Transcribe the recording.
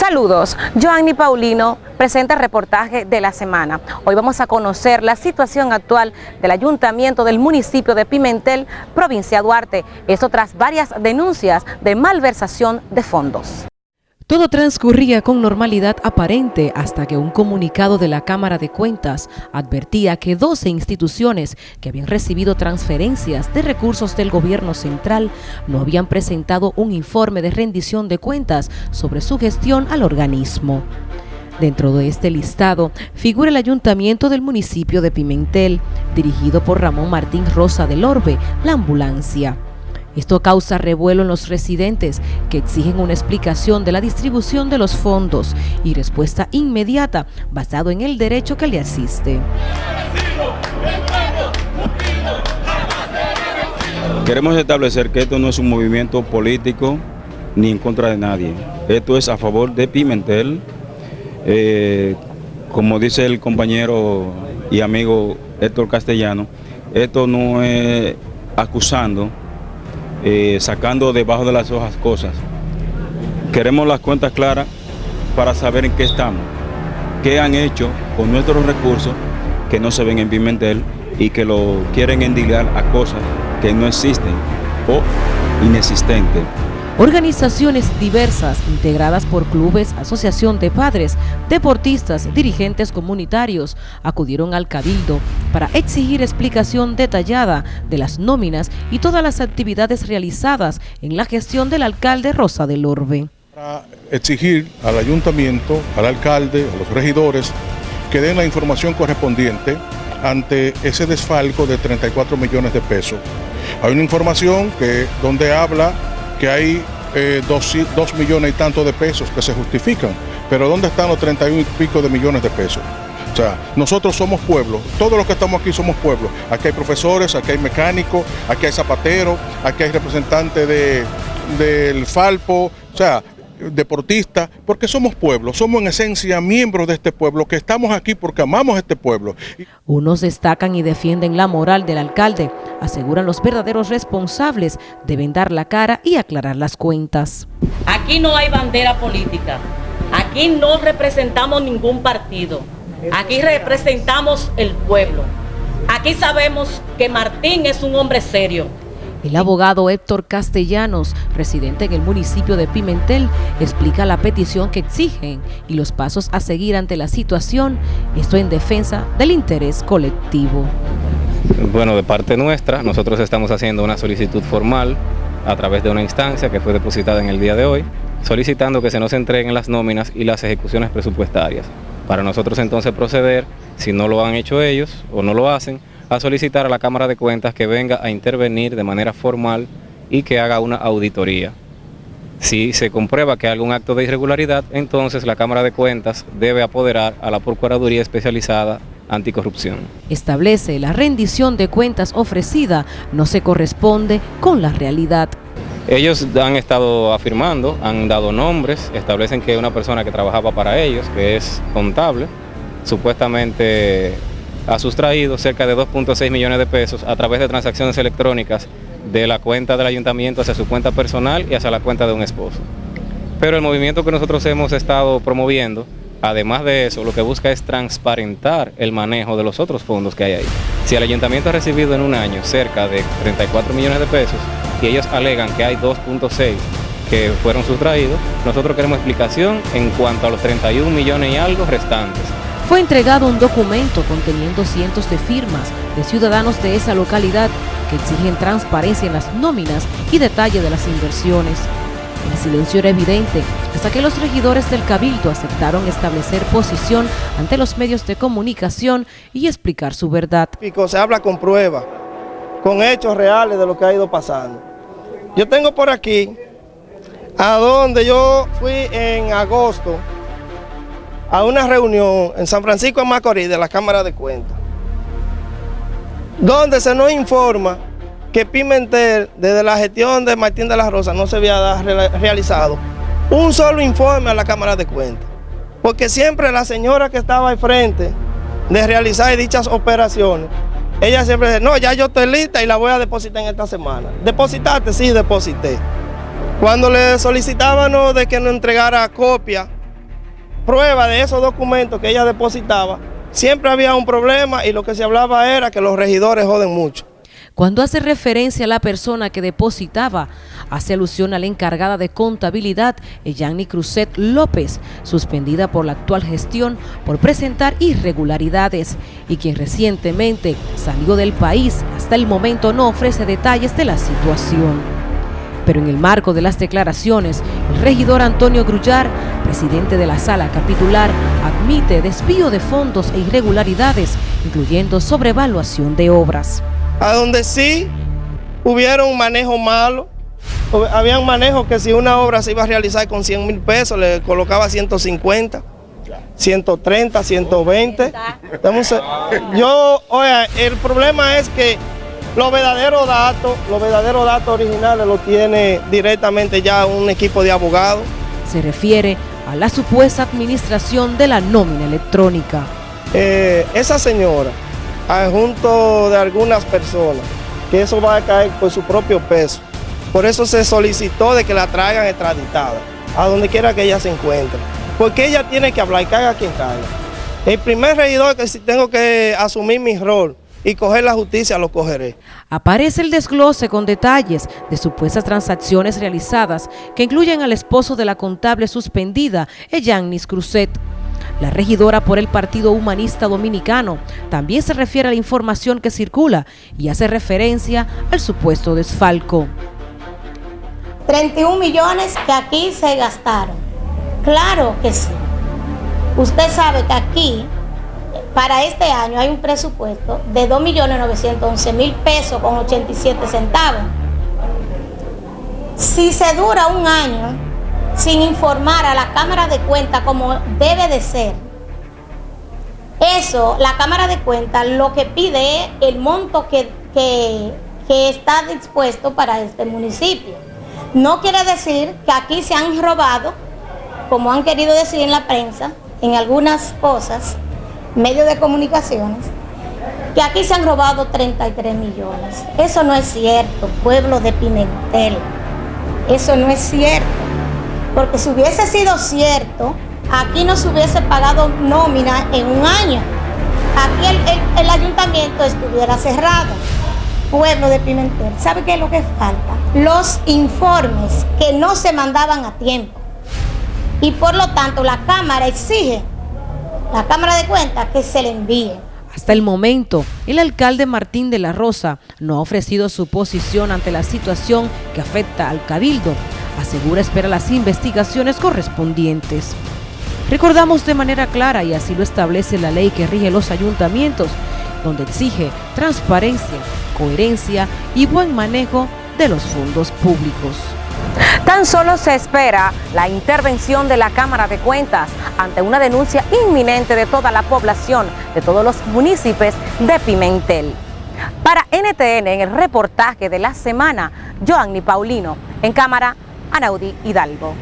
Saludos, Joanny Paulino presenta el reportaje de la semana. Hoy vamos a conocer la situación actual del ayuntamiento del municipio de Pimentel, provincia Duarte. Esto tras varias denuncias de malversación de fondos. Todo transcurría con normalidad aparente hasta que un comunicado de la Cámara de Cuentas advertía que 12 instituciones que habían recibido transferencias de recursos del gobierno central no habían presentado un informe de rendición de cuentas sobre su gestión al organismo. Dentro de este listado figura el ayuntamiento del municipio de Pimentel, dirigido por Ramón Martín Rosa del Orbe, la ambulancia. Esto causa revuelo en los residentes que exigen una explicación de la distribución de los fondos y respuesta inmediata basado en el derecho que le asiste. Queremos establecer que esto no es un movimiento político ni en contra de nadie. Esto es a favor de Pimentel. Eh, como dice el compañero y amigo Héctor Castellano, esto no es acusando eh, sacando debajo de las hojas cosas. Queremos las cuentas claras para saber en qué estamos, qué han hecho con nuestros recursos que no se ven en Pimentel y que lo quieren endigar a cosas que no existen o inexistentes. Organizaciones diversas integradas por clubes, asociación de padres, deportistas, dirigentes comunitarios acudieron al Cabildo para exigir explicación detallada de las nóminas y todas las actividades realizadas en la gestión del alcalde Rosa del Orbe. Exigir al ayuntamiento, al alcalde, a los regidores que den la información correspondiente ante ese desfalco de 34 millones de pesos. Hay una información que donde habla que hay eh, dos, millones y tanto de pesos que se justifican, pero ¿dónde están los 31 y pico de millones de pesos? O sea, nosotros somos pueblo, todos los que estamos aquí somos pueblo. Aquí hay profesores, aquí hay mecánicos, aquí hay zapateros, aquí hay representantes de, del Falpo, o sea, deportistas, porque somos pueblo, somos en esencia miembros de este pueblo, que estamos aquí porque amamos este pueblo. Unos destacan y defienden la moral del alcalde, aseguran los verdaderos responsables deben dar la cara y aclarar las cuentas. Aquí no hay bandera política, aquí no representamos ningún partido, aquí representamos el pueblo. Aquí sabemos que Martín es un hombre serio, el abogado Héctor Castellanos, residente en el municipio de Pimentel, explica la petición que exigen y los pasos a seguir ante la situación, esto en defensa del interés colectivo. Bueno, de parte nuestra, nosotros estamos haciendo una solicitud formal a través de una instancia que fue depositada en el día de hoy, solicitando que se nos entreguen las nóminas y las ejecuciones presupuestarias. Para nosotros entonces proceder, si no lo han hecho ellos o no lo hacen, a solicitar a la Cámara de Cuentas que venga a intervenir de manera formal y que haga una auditoría. Si se comprueba que hay algún acto de irregularidad, entonces la Cámara de Cuentas debe apoderar a la Procuraduría Especializada Anticorrupción. Establece la rendición de cuentas ofrecida no se corresponde con la realidad. Ellos han estado afirmando, han dado nombres, establecen que una persona que trabajaba para ellos, que es contable, supuestamente ha sustraído cerca de 2.6 millones de pesos a través de transacciones electrónicas de la cuenta del ayuntamiento hacia su cuenta personal y hacia la cuenta de un esposo. Pero el movimiento que nosotros hemos estado promoviendo, además de eso, lo que busca es transparentar el manejo de los otros fondos que hay ahí. Si el ayuntamiento ha recibido en un año cerca de 34 millones de pesos y ellos alegan que hay 2.6 que fueron sustraídos, nosotros queremos explicación en cuanto a los 31 millones y algo restantes fue entregado un documento conteniendo cientos de firmas de ciudadanos de esa localidad que exigen transparencia en las nóminas y detalle de las inversiones. El silencio era evidente hasta que los regidores del Cabildo aceptaron establecer posición ante los medios de comunicación y explicar su verdad. Se habla con pruebas, con hechos reales de lo que ha ido pasando. Yo tengo por aquí, a donde yo fui en agosto, a una reunión en San Francisco de Macorís de la Cámara de Cuentas, donde se nos informa que Pimentel, desde la gestión de Martín de la Rosa, no se había realizado un solo informe a la Cámara de Cuentas, porque siempre la señora que estaba al frente de realizar dichas operaciones, ella siempre dice, no, ya yo estoy lista y la voy a depositar en esta semana. ¿Depositaste? Sí, deposité. Cuando le solicitábamos de que nos entregara copia prueba de esos documentos que ella depositaba, siempre había un problema y lo que se hablaba era que los regidores joden mucho. Cuando hace referencia a la persona que depositaba, hace alusión a la encargada de contabilidad, Yanni Cruzet López, suspendida por la actual gestión por presentar irregularidades y quien recientemente salió del país, hasta el momento no ofrece detalles de la situación. Pero en el marco de las declaraciones, el regidor Antonio Grullar, presidente de la sala capitular, admite desvío de fondos e irregularidades, incluyendo sobrevaluación de obras a donde sí hubiera un manejo malo, había un manejo que si una obra se iba a realizar con 100 mil pesos, le colocaba 150, 130, 120. Yo, oiga, el problema es que los verdaderos datos, los verdaderos datos originales los tiene directamente ya un equipo de abogados. Se refiere a la supuesta administración de la nómina electrónica. Eh, esa señora junto de algunas personas, que eso va a caer por su propio peso. Por eso se solicitó de que la traigan extraditada, a donde quiera que ella se encuentre. Porque ella tiene que hablar y caiga quien caiga. El primer regidor que si tengo que asumir mi rol y coger la justicia, lo cogeré. Aparece el desglose con detalles de supuestas transacciones realizadas que incluyen al esposo de la contable suspendida, Eyannis Cruzet, la regidora por el Partido Humanista Dominicano también se refiere a la información que circula y hace referencia al supuesto desfalco. 31 millones que aquí se gastaron. Claro que sí. Usted sabe que aquí, para este año, hay un presupuesto de 2.911.000 pesos con 87 centavos. Si se dura un año sin informar a la Cámara de Cuentas como debe de ser. Eso, la Cámara de Cuentas lo que pide es el monto que, que, está dispuesto para este municipio. No quiere decir que aquí se han robado, como han querido decir en la prensa, en algunas cosas, medios de comunicaciones, que aquí se han robado 33 millones. Eso no es cierto, pueblo de Pimentel. Eso no es cierto. Porque si hubiese sido cierto, aquí no se hubiese pagado nómina en un año. Aquí el, ayuntamiento estuviera cerrado. Pueblo de Pimentel, ¿sabe qué es lo que falta? Los informes que no se mandaban a tiempo. Y por lo tanto la Cámara exige, la Cámara de Cuentas, que se le envíe. Hasta el momento, el alcalde Martín de la Rosa no ha ofrecido su posición ante la situación que afecta al Cabildo, asegura espera las investigaciones correspondientes. Recordamos de manera clara, y así lo establece la ley que rige los ayuntamientos, donde exige transparencia, coherencia y buen manejo de los fondos públicos. Tan solo se espera la intervención de la Cámara de Cuentas ante una denuncia inminente de toda la población, de todos los municipios de Pimentel. Para NTN, en el reportaje de la semana, Joanny Paulino, en cámara Anaudi Hidalgo.